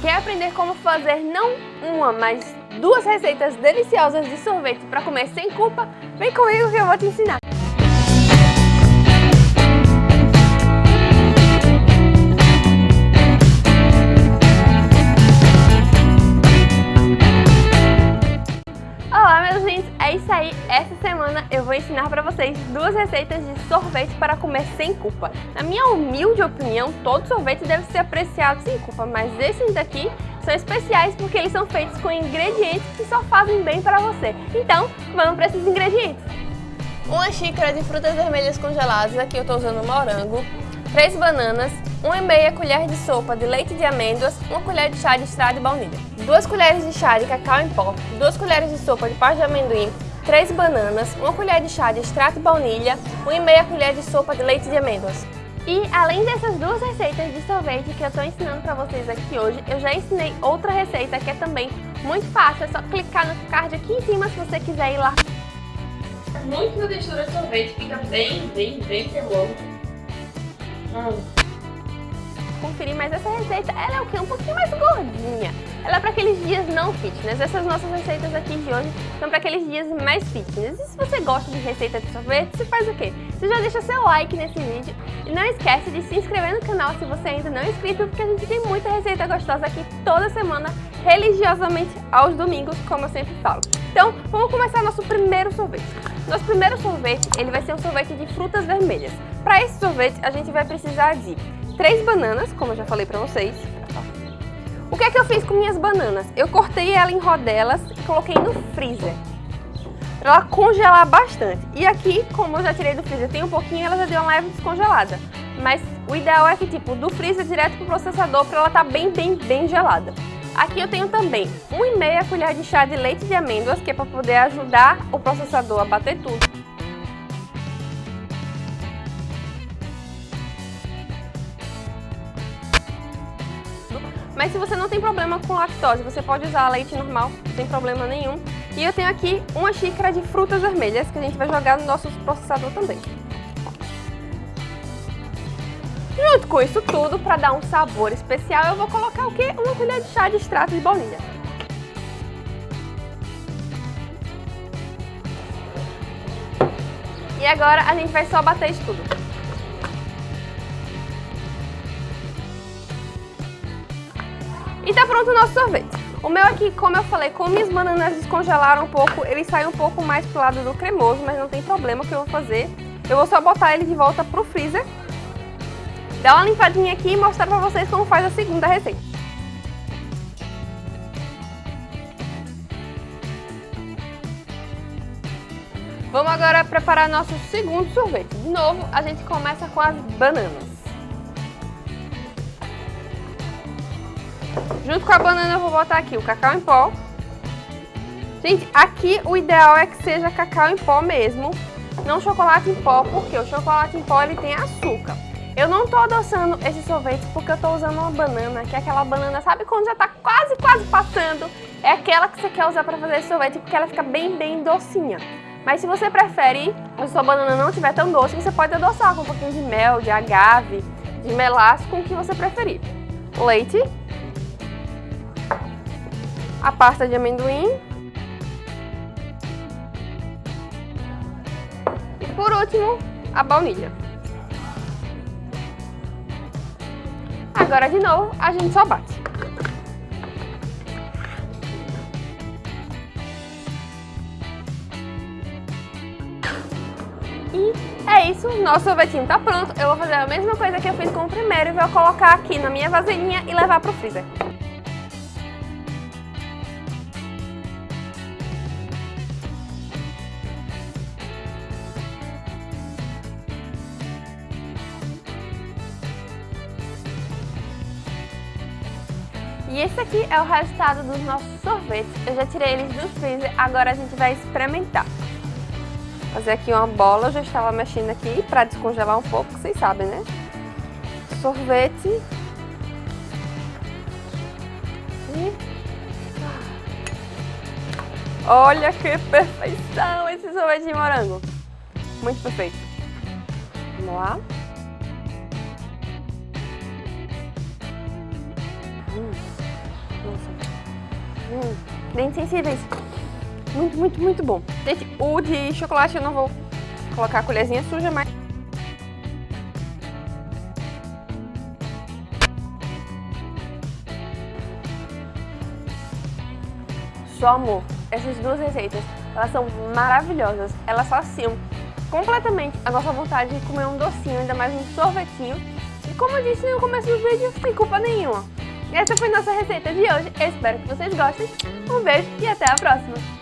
Quer aprender como fazer não uma, mas duas receitas deliciosas de sorvete para comer sem culpa? Vem comigo que eu vou te ensinar! Eu vou ensinar para vocês duas receitas de sorvete para comer sem culpa. Na minha humilde opinião, todo sorvete deve ser apreciado sem culpa, mas esses daqui são especiais porque eles são feitos com ingredientes que só fazem bem para você. Então, vamos para esses ingredientes. Uma xícara de frutas vermelhas congeladas, aqui eu estou usando morango, 3 bananas, 1,5 colher de sopa de leite de amêndoas, 1 colher de chá de extrato de baunilha, 2 colheres de chá de cacau em pó, 2 colheres de sopa de pasta de amendoim, 3 bananas, 1 colher de chá de extrato de baunilha, 1,5 colher de sopa de leite de amêndoas. E além dessas duas receitas de sorvete que eu estou ensinando para vocês aqui hoje, eu já ensinei outra receita que é também muito fácil, é só clicar no card aqui em cima se você quiser ir lá. Muito da textura de sorvete fica bem, bem, bem cremoso. Hum. Conferir, mas essa receita ela é o quê? Um pouquinho mais gordinha. Ela é para aqueles dias não fitness. Essas nossas receitas aqui de hoje são para aqueles dias mais fitness. E se você gosta de receita de sorvete, você faz o quê? Você já deixa seu like nesse vídeo e não esquece de se inscrever no canal se você ainda não é inscrito, porque a gente tem muita receita gostosa aqui toda semana, religiosamente aos domingos, como eu sempre falo. Então, vamos começar nosso primeiro sorvete. Nosso primeiro sorvete, ele vai ser um sorvete de frutas vermelhas. Para esse sorvete, a gente vai precisar de três bananas, como eu já falei para vocês, o que é que eu fiz com minhas bananas? Eu cortei ela em rodelas e coloquei no freezer. Pra ela congelar bastante. E aqui, como eu já tirei do freezer, tem um pouquinho, ela já deu uma leve descongelada. Mas o ideal é que, tipo, do freezer direto pro processador pra ela tá bem, bem, bem gelada. Aqui eu tenho também 1,5 colher de chá de leite de amêndoas, que é para poder ajudar o processador a bater tudo. Mas se você não tem problema com lactose, você pode usar leite normal, tem problema nenhum. E eu tenho aqui uma xícara de frutas vermelhas que a gente vai jogar no nosso processador também. Junto com isso tudo, para dar um sabor especial, eu vou colocar o quê? Uma colher de chá de extrato de baunilha. E agora a gente vai só bater isso tudo. E tá pronto o nosso sorvete. O meu aqui, como eu falei, como minhas bananas descongelaram um pouco, ele sai um pouco mais pro lado do cremoso, mas não tem problema o que eu vou fazer. Eu vou só botar ele de volta pro freezer, dar uma limpadinha aqui e mostrar pra vocês como faz a segunda receita. Vamos agora preparar nosso segundo sorvete. De novo, a gente começa com as bananas. Junto com a banana eu vou botar aqui o cacau em pó. Gente, aqui o ideal é que seja cacau em pó mesmo, não chocolate em pó, porque o chocolate em pó ele tem açúcar. Eu não tô adoçando esse sorvete porque eu tô usando uma banana, que é aquela banana, sabe quando já tá quase, quase passando? É aquela que você quer usar pra fazer esse sorvete porque ela fica bem, bem docinha. Mas se você prefere, se sua banana não estiver tão doce, você pode adoçar com um pouquinho de mel, de agave, de melaço, com o que você preferir. Leite a pasta de amendoim. E por último, a baunilha. Agora de novo, a gente só bate. E é isso, nosso sorvetinho tá pronto. Eu vou fazer a mesma coisa que eu fiz com o primeiro e vou colocar aqui na minha vasilhinha e levar pro freezer. E esse aqui é o resultado dos nossos sorvetes. Eu já tirei eles do freezer, agora a gente vai experimentar. Fazer aqui uma bola, eu já estava mexendo aqui para descongelar um pouco, vocês sabem, né? Sorvete. E... Olha que perfeição esse sorvete de morango. Muito perfeito. Vamos lá. Hum, dentes sensíveis. Muito, muito, muito bom. Gente, o de chocolate eu não vou colocar a colherzinha suja, mas... Só amor, essas duas receitas, elas são maravilhosas. Elas saciam completamente a nossa vontade de comer um docinho, ainda mais um sorvetinho. E como eu disse no começo do vídeo, sem culpa nenhuma. Essa foi nossa receita de hoje, eu espero que vocês gostem. Um beijo e até a próxima!